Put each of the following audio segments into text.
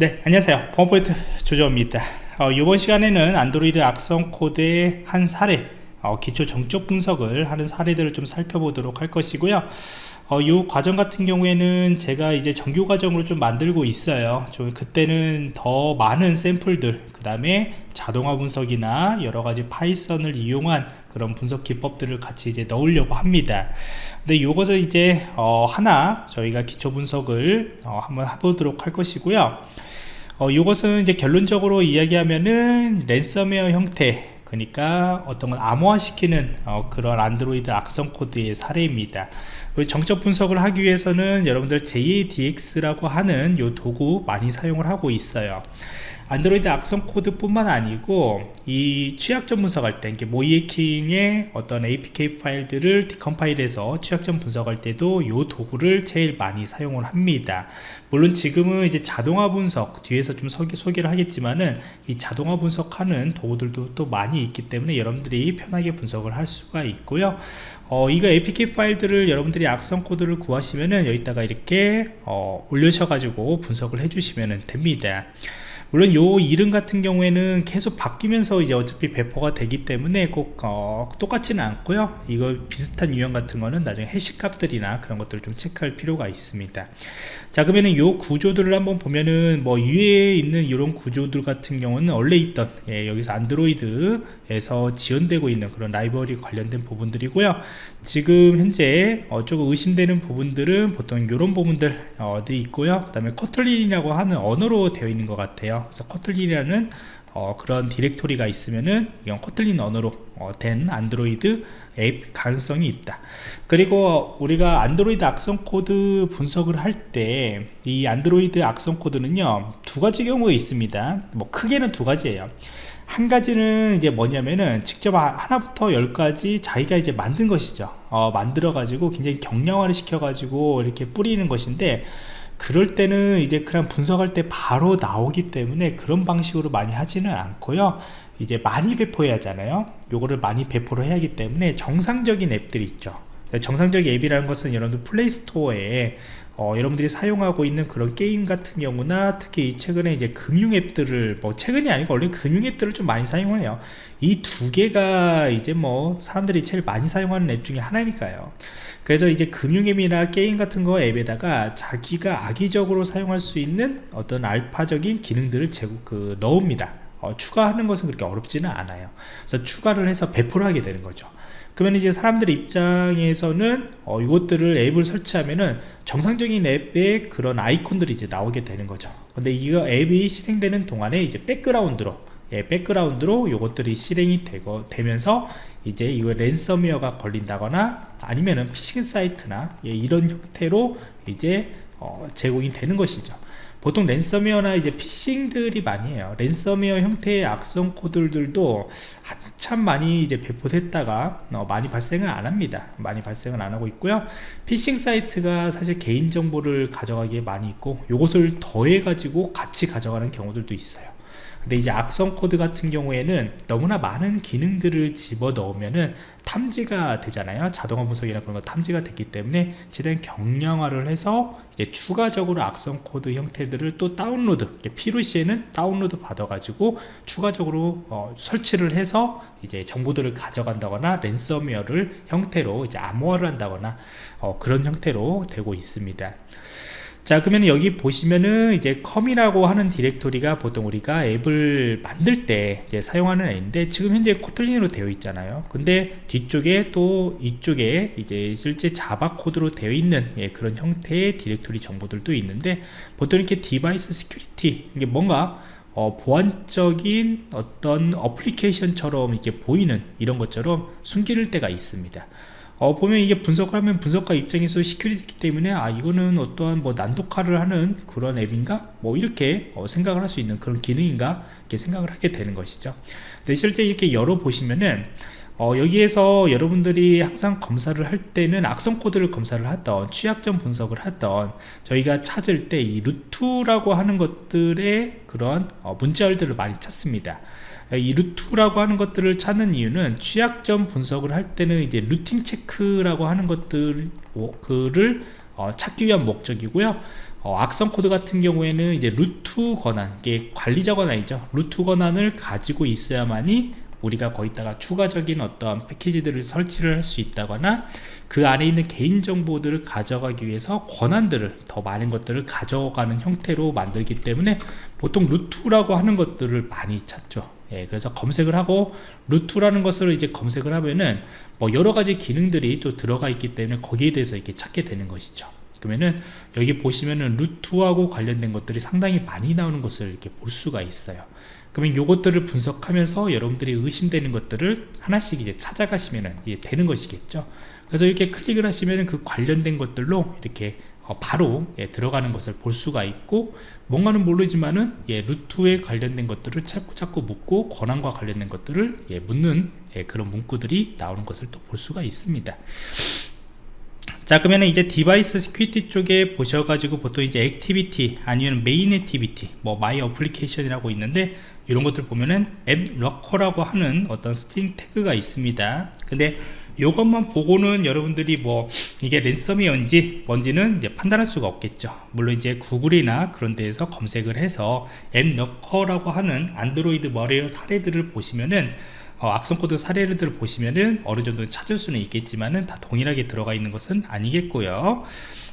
네 안녕하세요. 펌포인트 조정입니다. 어, 이번 시간에는 안드로이드 악성 코드의 한 사례 어, 기초 정적 분석을 하는 사례들을 좀 살펴보도록 할 것이고요. 어, 이 과정 같은 경우에는 제가 이제 정규 과정으로 좀 만들고 있어요. 좀 그때는 더 많은 샘플들 그 다음에 자동화 분석이나 여러가지 파이썬을 이용한 그런 분석 기법들을 같이 이제 넣으려고 합니다. 근데 이것을 이제 어, 하나 저희가 기초 분석을 어, 한번 해보도록 할 것이고요 어, 이것은 이제 결론적으로 이야기하면은 랜섬웨어 형태 그러니까 어떤 걸 암호화시키는 어, 그런 안드로이드 악성 코드의 사례입니다. 정적 분석을 하기 위해서는 여러분들 JADX라고 하는 이 도구 많이 사용을 하고 있어요 안드로이드 악성 코드 뿐만 아니고 이 취약점 분석할 때 모의해킹의 어떤 APK 파일들을 decompile해서 취약점 분석할 때도 이 도구를 제일 많이 사용을 합니다. 물론 지금은 이제 자동화 분석 뒤에서 좀 소개, 소개 를 하겠지만은 이 자동화 분석하는 도구들도 또 많이 있기 때문에 여러분들이 편하게 분석을 할 수가 있고요. 어, 이거 APK 파일들을 여러분들이 악성 코드를 구하시면은 여기다가 이렇게 어, 올려셔가지고 분석을 해주시면 됩니다 물론 요 이름 같은 경우에는 계속 바뀌면서 이제 어차피 배포가 되기 때문에 꼭 어, 똑같지는 않고요. 이거 비슷한 유형 같은 거는 나중에 해시 값들이나 그런 것들을 좀 체크할 필요가 있습니다. 자 그러면은 요 구조들을 한번 보면은 뭐 위에 있는 이런 구조들 같은 경우는 원래 있던 예, 여기서 안드로이드 에서 지원되고 있는 그런 라이브러리 관련된 부분들이고요. 지금 현재 어, 조금 의심되는 부분들은 보통 이런 부분들 어, 디 있고요. 그 다음에 코틀린이라고 하는 언어로 되어 있는 것 같아요. 그래서 코틀린이라는 어, 그런 디렉토리가 있으면은 이건 코틀린 언어로 어, 된 안드로이드 앱 가능성이 있다. 그리고 우리가 안드로이드 악성 코드 분석을 할 때 이 안드로이드 악성 코드는요 두 가지 경우가 있습니다. 뭐 크게는 두 가지예요. 한 가지는 이제 뭐냐면은 직접 하나부터 열까지 자기가 이제 만든 것이죠. 어, 만들어 가지고 굉장히 경량화를 시켜 가지고 이렇게 뿌리는 것인데 그럴 때는 이제 그냥 분석할 때 바로 나오기 때문에 그런 방식으로 많이 하지는 않고요. 이제 많이 배포해야 하잖아요. 요거를 많이 배포를 해야 하기 때문에 정상적인 앱들이 있죠. 정상적인 앱이라는 것은 여러분들 플레이스토어에 어, 여러분들이 사용하고 있는 그런 게임 같은 경우나 특히 최근에 이제 금융 앱들을 뭐 최근이 아니고 원래 금융 앱들을 좀 많이 사용해요. 이 두 개가 이제 뭐 사람들이 제일 많이 사용하는 앱 중에 하나니까요. 그래서 이제 금융 앱이나 게임 같은 거 앱에다가 자기가 악의적으로 사용할 수 있는 어떤 알파적인 기능들을 제공 그 넣습니다. 어, 추가하는 것은 그렇게 어렵지는 않아요. 그래서 추가를 해서 배포를 하게 되는 거죠 그러면 이제 사람들 입장에서는 어, 이것들을 앱을 설치하면은 정상적인 앱의 그런 아이콘들이 이제 나오게 되는 거죠. 근데 이거 앱이 실행되는 동안에 이제 백그라운드로 예, 백그라운드로 이것들이 실행이 되고 되면서 이제 이거 랜섬웨어가 걸린다거나 아니면은 피싱 사이트나 예, 이런 형태로 이제 어, 제공이 되는 것이죠 보통 랜섬웨어나 이제 피싱들이 많이 해요. 랜섬웨어 형태의 악성 코드들도 한참 많이 이제 배포됐다가 어, 많이 발생을 안 합니다. 많이 발생을 안 하고 있고요. 피싱 사이트가 사실 개인정보를 가져가기에 많이 있고 요것을 더해 가지고 같이 가져가는 경우들도 있어요 근데 이제 악성 코드 같은 경우에는 너무나 많은 기능들을 집어 넣으면은 탐지가 되잖아요. 자동화 분석이나 그런 거 탐지가 됐기 때문에 최대한 경량화를 해서 이제 추가적으로 악성 코드 형태들을 또 다운로드 필요시에는 다운로드 받아 가지고 추가적으로 어, 설치를 해서 이제 정보들을 가져간다거나 랜섬웨어를 형태로 이제 암호화를 한다거나 어, 그런 형태로 되고 있습니다 자 그러면 여기 보시면은 이제 com이라고 하는 디렉토리가 보통 우리가 앱을 만들 때 사용하는 앱인데 지금 현재 코틀린으로 되어 있잖아요. 근데 뒤쪽에 또 이쪽에 이제 실제 자바 코드로 되어 있는 예, 그런 형태의 디렉토리 정보들도 있는데 보통 이렇게 device security 이게 뭔가 어, 보안적인 어떤 어플리케이션처럼 이렇게 보이는 이런 것처럼 숨길 때가 있습니다 어, 보면 이게 분석하면 분석가 입장에서 security 때문에 아 이거는 어떠한 뭐 난독화를 하는 그런 앱인가? 뭐 이렇게 어, 생각을 할 수 있는 그런 기능인가? 이렇게 생각을 하게 되는 것이죠. 근데 실제 이렇게 열어 보시면은 어, 여기에서 여러분들이 항상 검사를 할 때는 악성 코드를 검사를 하던 취약점 분석을 하던 저희가 찾을 때 이 루트라고 하는 것들의 그런 어, 문자열들을 많이 찾습니다 이 루트라고 하는 것들을 찾는 이유는 취약점 분석을 할 때는 이제 rooting check라고 하는 것들을 어, 찾기 위한 목적이고요. 어, 악성 코드 같은 경우에는 이제 루트 권한 이게 관리자 권한이죠. 루트 권한을 가지고 있어야만이 우리가 거기다가 추가적인 어떤 패키지들을 설치를 할 수 있다거나 그 안에 있는 개인정보들을 가져가기 위해서 권한들을 더 많은 것들을 가져가는 형태로 만들기 때문에 보통 루트라고 하는 것들을 많이 찾죠 예, 그래서 검색을 하고 루트라는 것을 이제 검색을 하면은 뭐 여러 가지 기능들이 또 들어가 있기 때문에 거기에 대해서 이렇게 찾게 되는 것이죠. 그러면은 여기 보시면은 루트하고 관련된 것들이 상당히 많이 나오는 것을 이렇게 볼 수가 있어요. 그러면 요것들을 분석하면서 여러분들이 의심되는 것들을 하나씩 이제 찾아가시면 되는 것이겠죠. 그래서 이렇게 클릭을 하시면 그 관련된 것들로 이렇게 어, 바로 예, 들어가는 것을 볼 수가 있고 뭔가는 모르지만은 예, 루트에 관련된 것들을 자꾸 자꾸 묻고 권한과 관련된 것들을 예, 묻는 예, 그런 문구들이 나오는 것을 또 볼 수가 있습니다. 자 그러면 이제 device security 쪽에 보셔가지고 보통 이제 activity 아니면 main activity 뭐 my application이라고 있는데 이런 것들 보면은 app locker라고 하는 어떤 string tag가 있습니다. 근데 이것만 보고는 여러분들이 뭐 이게 랜섬이었는지 뭔지는 이제 판단할 수가 없겠죠. 물론 이제 구글이나 그런 데에서 검색을 해서 App Locker라고 하는 안드로이드 malware 사례들을 보시면은 어, 악성 코드 사례들을 보시면은 어느 정도 찾을 수는 있겠지만은 다 동일하게 들어가 있는 것은 아니겠고요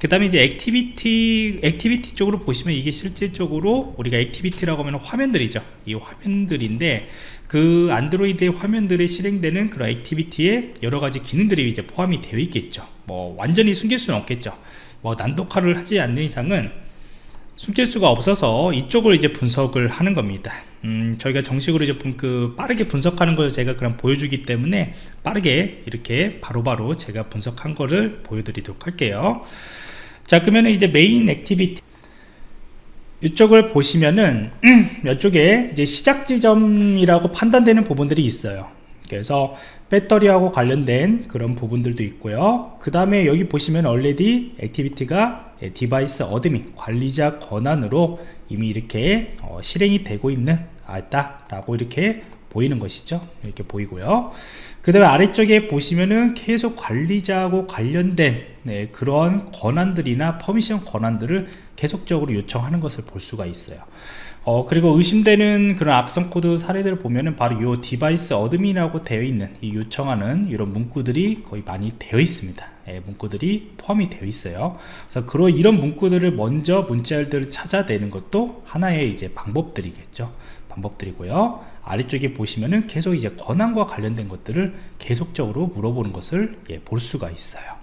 그 다음에 이제 activity activity 쪽으로 보시면 이게 실질적으로 우리가 activity라고 하면 화면들이죠. 이 화면들인데 그 안드로이드의 화면들에 실행되는 그런 activity에 여러가지 기능들이 이제 포함이 되어 있겠죠. 뭐 완전히 숨길 수는 없겠죠. 뭐 난독화를 하지 않는 이상은 숨길 수가 없어서 이쪽을 이제 분석을 하는 겁니다. 음, 저희가 정식으로 이제 그 빠르게 분석하는 것을 제가 그럼 보여주기 때문에 빠르게 이렇게 바로바로 바로 제가 분석한 거를 보여드리도록 할게요 자 그러면 이제 main activity. 이쪽을 보시면은 이쪽에 이제 시작 지점이라고 판단되는 부분들이 있어요. 그래서 배터리하고 관련된 그런 부분들도 있고요. 그 다음에 여기 보시면 already activity가 device admin 관리자 권한으로 이미 이렇게 어, 실행이 되고 있는 아다 라고 이렇게 보이는 것이죠. 이렇게 보이고요 그 다음에 아래쪽에 보시면은 계속 관리자하고 관련된 네, 그런 권한들이나 permission 권한들을 계속적으로 요청하는 것을 볼 수가 있어요. 어, 그리고 의심되는 그런 악성 코드 사례들을 보면은 바로 이 device admin이라고 되어 있는 이 요청하는 이런 문구들이 거의 많이 되어 있습니다. 예, 문구들이 포함이 되어 있어요. 그래서 그런 이런 문구들을 먼저 문자열들을 찾아내는 것도 하나의 이제 방법들이겠죠 방법들이고요. 아래쪽에 보시면은 계속 이제 권한과 관련된 것들을 계속적으로 물어보는 것을 예, 볼 수가 있어요.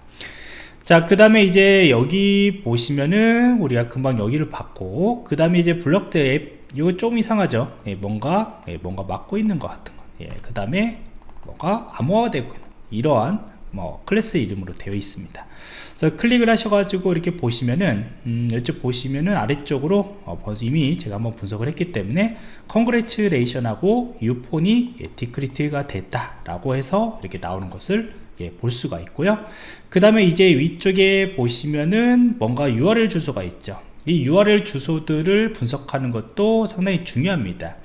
자 그 다음에 이제 여기 보시면은 우리가 금방 여기를 봤고 그 다음에 이제 blocked app 이거 좀 이상하죠? 예, 뭔가 예, 뭔가 막고 있는 것 같은 거그 예, 다음에 뭔가 암호화되고 있는 이러한 뭐 클래스 이름으로 되어 있습니다. 그래서 클릭을 하셔가지고 이렇게 보시면은 음, 이쪽 보시면은 아래쪽으로 어, 이미 제가 한번 분석을 했기 때문에 congratulation하고 your phone이 예, decrypt가 됐다 라고 해서 이렇게 나오는 것을 예, 볼 수가 있고요. 그 다음에 이제 위쪽에 보시면은 뭔가 URL 주소가 있죠. 이 URL 주소들을 분석하는 것도 상당히 중요합니다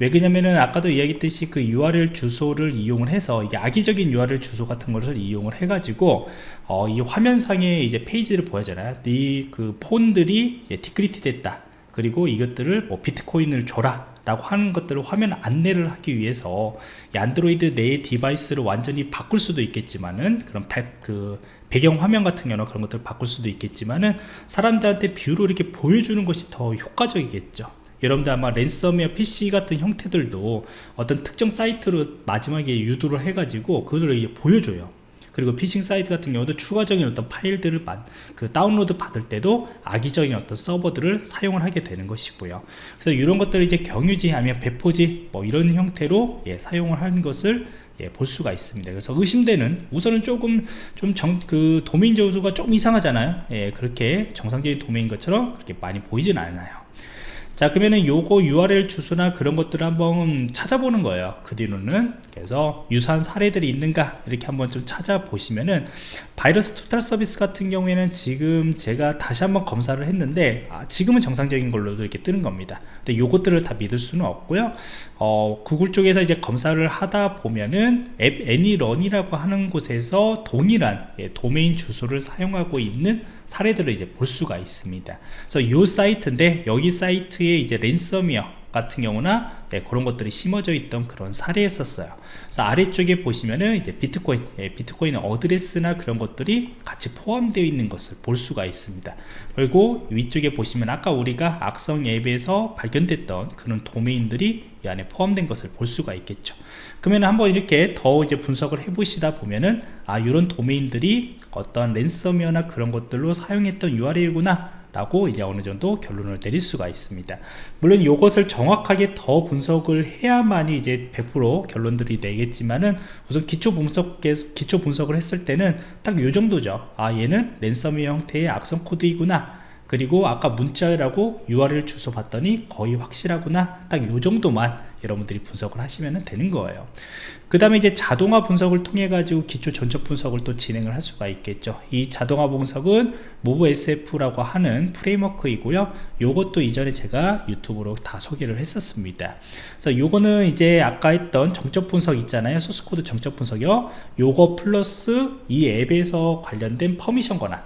왜 그러냐면은 아까도 이야기했듯이 그 URL 주소를 이용을 해서 이게 악의적인 URL 주소 같은 것을 이용을 해 가지고 어, 이 화면상에 이제 페이지를 보여잖아요 이 그 폰들이 이제 디크리트 됐다. 그리고 이것들을 뭐 비트코인을 줘라. 라고 하는 것들을 화면 안내를 하기 위해서 안드로이드 내 device를 완전히 바꿀 수도 있겠지만은 그런 백, 그 배경 화면 같은 경우는 그런 것들을 바꿀 수도 있겠지만은 사람들한테 view로 이렇게 보여주는 것이 더 효과적이겠죠 여러분들 아마 랜섬웨어 PC 같은 형태들도 어떤 특정 사이트로 마지막에 유도를 해가지고 그거를 보여줘요. 그리고 피싱 사이트 같은 경우도 추가적인 어떤 파일들을 그 다운로드 받을 때도 악의적인 어떤 서버들을 사용을 하게 되는 것이고요. 그래서 이런 것들을 이제 경유지 아니면 배포지 뭐 이런 형태로 예, 사용을 하는 것을 예, 볼 수가 있습니다. 그래서 의심되는 우선은 조금 좀그 도메인 조수가 좀 이상하잖아요. 예, 그렇게 정상적인 도메인 것처럼 그렇게 많이 보이진 않아요 자 그러면은 요거 URL 주소나 그런 것들을 한번 찾아보는 거예요. 그 뒤로는 그래서 유사한 사례들이 있는가 이렇게 한번 좀 찾아보시면은 바이러스 토탈 서비스 같은 경우에는 지금 제가 다시 한번 검사를 했는데 아, 지금은 정상적인 걸로도 이렇게 뜨는 겁니다. 근데 요것들을 다 믿을 수는 없고요. 어, 구글 쪽에서 이제 검사를 하다 보면은 앱 애니런이라고 하는 곳에서 동일한 예, 도메인 주소를 사용하고 있는 사례들을 이제 볼 수가 있습니다. 그래서 이 사이트인데 여기 사이트에 이제 랜섬웨어 같은 경우나 네, 그런 것들이 심어져 있던 그런 사례였었어요. 그래서 아래쪽에 보시면은 이제 비트코인 예, 비트코인 어드레스나 그런 것들이 같이 포함되어 있는 것을 볼 수가 있습니다. 그리고 위쪽에 보시면 아까 우리가 악성 앱에서 발견됐던 그런 도메인들이 이 안에 포함된 것을 볼 수가 있겠죠. 그러면 한번 이렇게 더 이제 분석을 해 보시다 보면은 아 이런 도메인들이 어떤 랜섬웨어나 그런 것들로 사용했던 URL이구나 라고 이제 어느 정도 결론을 내릴 수가 있습니다. 물론 이것을 정확하게 더 분석을 해야만이 이제 100% 결론들이 내겠지만은 우선 기초 분석 기초 분석을 했을 때는 딱이 정도죠. 아 얘는 랜섬웨어 형태의 악성 코드이구나. 그리고 아까 문자라고 URL 주소 봤더니 거의 확실하구나. 딱이 정도만 여러분들이 분석을 하시면 되는 거예요. 그 다음에 이제 자동화 분석을 통해 가지고 기초 정적 분석을 또 진행을 할 수가 있겠죠. 이 자동화 분석은 MobSF라고 하는 프레임워크이고요. 요것도 이전에 제가 유튜브로 다 소개를 했었습니다. 그래서 요거는 이제 아까 했던 정적 분석 있잖아요. 소스코드 정적 분석이요. 요거 플러스 이 앱에서 관련된 permission 권한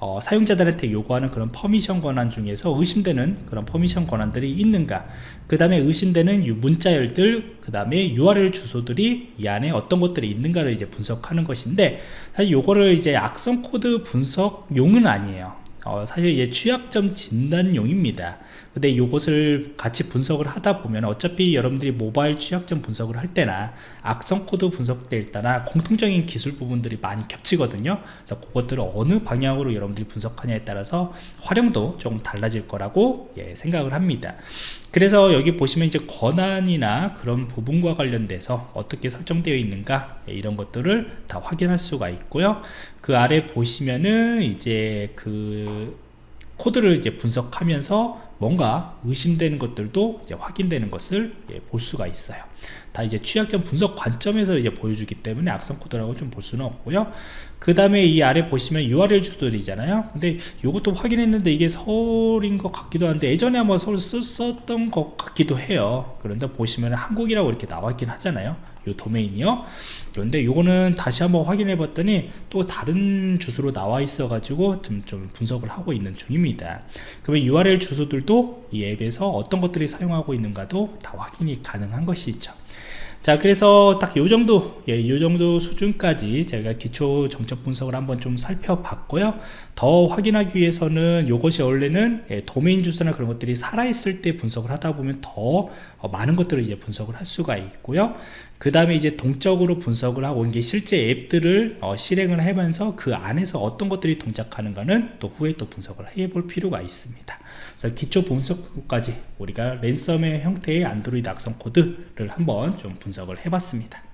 어, 사용자들한테 요구하는 그런 permission 권한 중에서 의심되는 그런 permission 권한들이 있는가? 그 다음에 의심되는 문자열들 그 다음에 URL 주소들이 이 안에 어떤 것들이 있는가를 이제 분석하는 것인데 사실 요거를 이제 악성 코드 분석용은 아니에요. 어, 사실 이제 취약점 진단용입니다. 근데 이것을 같이 분석을 하다 보면 어차피 여러분들이 모바일 취약점 분석을 할 때나 악성 코드 분석될 때나 공통적인 기술 부분들이 많이 겹치거든요. 그래서 그것들을 어느 방향으로 여러분들이 분석하냐에 따라서 활용도 좀 달라질 거라고 예, 생각을 합니다 그래서 여기 보시면 이제 권한이나 그런 부분과 관련돼서 어떻게 설정되어 있는가 예, 이런 것들을 다 확인할 수가 있고요. 그 아래 보시면은 이제 그 코드를 이제 분석하면서 뭔가 의심되는 것들도 이제 확인되는 것을 예, 볼 수가 있어요. 다 이제 취약점 분석 관점에서 이제 보여주기 때문에 악성 코드라고 좀 볼 수는 없고요. 그 다음에 이 아래 보시면 URL 주소들이잖아요. 근데 이것도 확인했는데 이게 서울인 것 같기도 한데 예전에 한번 서울 썼던 것 같기도 해요. 그런데 보시면 한국이라고 이렇게 나와 있긴 하잖아요. 요 도메인이요. 그런데 요거는 다시 한번 확인해 봤더니 또 다른 주소로 나와 있어 가지고 좀, 좀 분석을 하고 있는 중입니다. 그러면 URL 주소들도 이 앱에서 어떤 것들이 사용하고 있는가도 다 확인이 가능한 것이죠. 자 그래서 딱 요정도 예, 요 정도 수준까지 제가 기초 정적 분석을 한번 좀 살펴봤고요. 더 확인하기 위해서는 이것이 원래는 예, 도메인 주소나 그런 것들이 살아있을 때 분석을 하다 보면 더 어, 많은 것들을 이제 분석을 할 수가 있고요. 그 다음에 이제 동적으로 분석을 하고 이게 실제 앱들을 어, 실행을 하면서 그 안에서 어떤 것들이 동작하는가는 또 후에 또 분석을 해 볼 필요가 있습니다 그래서 기초 분석까지 우리가 랜섬의 형태의 안드로이드 악성 코드를 한번 좀 분석을 해봤습니다